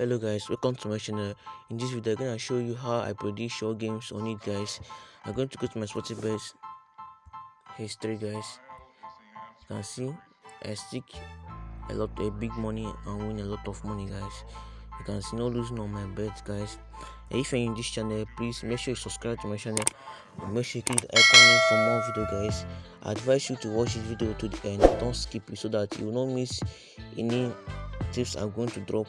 hello guys. Welcome to my channel. In this video i'm gonna show you how i predict short games on it guys. I'm going to go to my Sportingbet history guys. You can see i stick a lot a big money and win a lot of money guys. You can see no losing on my bets guys. And if you're in this channel please make sure you subscribe to my channel. And make sure you click the icon for more video guys. I advise you to watch this video to the end. Don't skip it so that you will not miss any tips i'm going to drop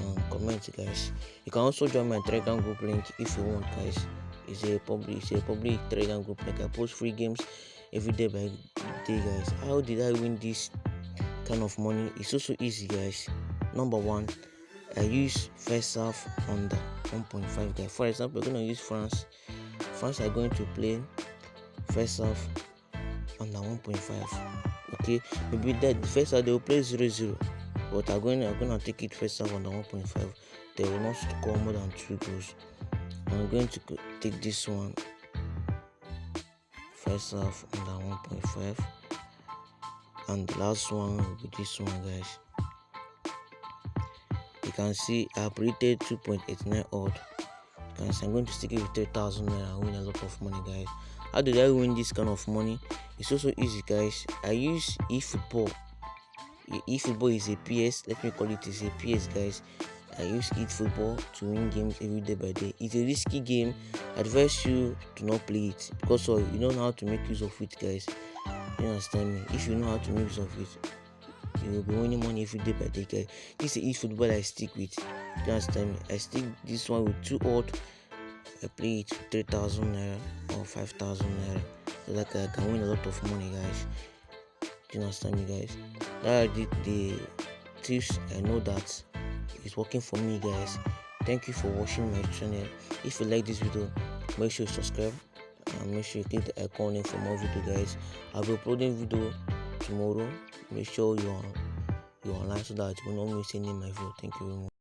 and comment guys. You can also join my telegram group link if you want guys. It's a public it's a public telegram group. Like i post free games every day by day guys. How did i win this kind of money? It's also easy guys. Number one i use first half under 1.5 guys. For example we're gonna use france. France are going to play first half under 1.5 okay? Maybe that first half they will play 0 0 but I'm going I'm gonna take it first half on the 1.5 they will not score more than two goals. I'm going to take this one. First half on the 1.5 and the last one will be this one guys. You can see i've predicted 2.89 odd. Guys I'm going to stick it with 3000 naira. And win a lot of money guys. How did I win this kind of money? It's also easy guys. I use eFootball eFootball is a PS. Let me call it is a PS, guys. I use football to win games every day by day. It's a risky game. I advise you to not play it because uh, you don't know how to make use of it, guys. You understand me? If you know how to make use of it, you will be winning money every day by day, guys. This is eFootball I stick with. You understand me? I stick this one with two odd. I play it 3000 naira or 5000 naira so I can win a lot of money, guys you understand me guys are the, the tips i know that is working for me guys. Thank you for watching my channel. If you like this video make sure you subscribe and make sure you click the icon for more video guys. I'll be uploading video tomorrow. Make sure you're you're online so that you will not miss any of my video. Thank you very much